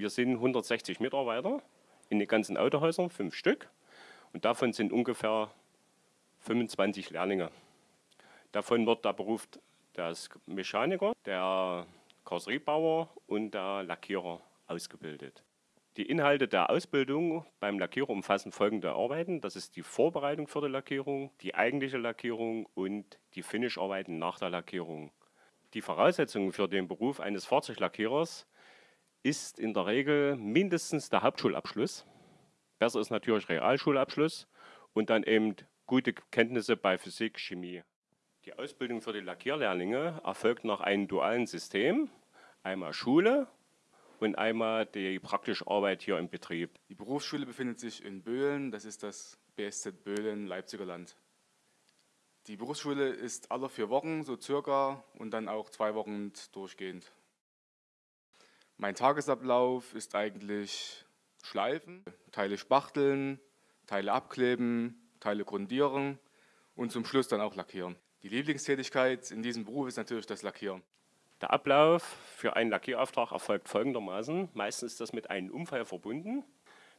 Wir sind 160 Mitarbeiter in den ganzen Autohäusern, fünf Stück. Und davon sind ungefähr 25 Lehrlinge. Davon wird der Beruf des Mechaniker, der Karosseriebauer und der Lackierer ausgebildet. Die Inhalte der Ausbildung beim Lackierer umfassen folgende Arbeiten. Das ist die Vorbereitung für die Lackierung, die eigentliche Lackierung und die Finisharbeiten nach der Lackierung. Die Voraussetzungen für den Beruf eines Fahrzeuglackierers ist in der Regel mindestens der Hauptschulabschluss. Besser ist natürlich Realschulabschluss und dann eben gute Kenntnisse bei Physik, Chemie. Die Ausbildung für die Lackierlehrlinge erfolgt nach einem dualen System. Einmal Schule und einmal die praktische Arbeit hier im Betrieb. Die Berufsschule befindet sich in Böhlen, das ist das BSZ Böhlen, Leipziger Land. Die Berufsschule ist alle vier Wochen, so circa, und dann auch zwei Wochen durchgehend. Mein Tagesablauf ist eigentlich Schleifen, Teile spachteln, Teile abkleben, Teile grundieren und zum Schluss dann auch lackieren. Die Lieblingstätigkeit in diesem Beruf ist natürlich das Lackieren. Der Ablauf für einen Lackierauftrag erfolgt folgendermaßen. Meistens ist das mit einem Unfall verbunden.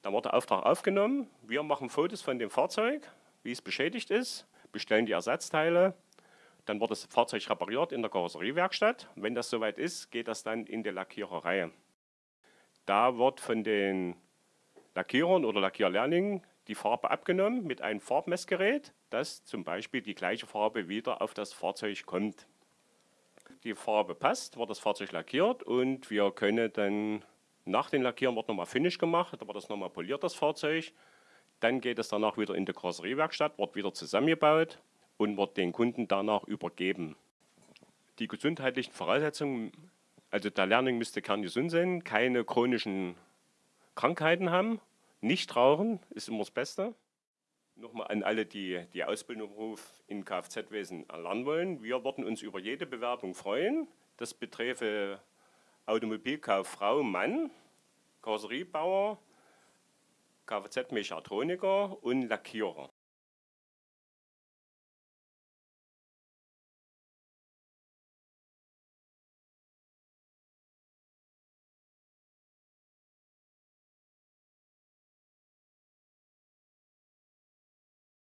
Dann wird der Auftrag aufgenommen. Wir machen Fotos von dem Fahrzeug, wie es beschädigt ist, bestellen die Ersatzteile. Dann wird das Fahrzeug repariert in der Karosseriewerkstatt. Wenn das soweit ist, geht das dann in die Lackiererei. Da wird von den Lackierern oder Lackierlehrlingen die Farbe abgenommen mit einem Farbmessgerät, dass zum Beispiel die gleiche Farbe wieder auf das Fahrzeug kommt die Farbe passt, wird das Fahrzeug lackiert und wir können dann nach dem Lackieren wird nochmal Finish gemacht, da wird das nochmal poliert, das Fahrzeug. Dann geht es danach wieder in die Karosseriewerkstatt, wird wieder zusammengebaut und wird den Kunden danach übergeben. Die gesundheitlichen Voraussetzungen, also der Lehrling müsste kerngesund sein, keine chronischen Krankheiten haben, nicht rauchen, ist immer das Beste nochmal an alle, die die Ausbildung in Kfz-Wesen erlernen wollen. Wir würden uns über jede Bewerbung freuen. Das beträfe Automobilkauffrau, Mann, Karosseriebauer, Kfz-Mechatroniker und Lackierer.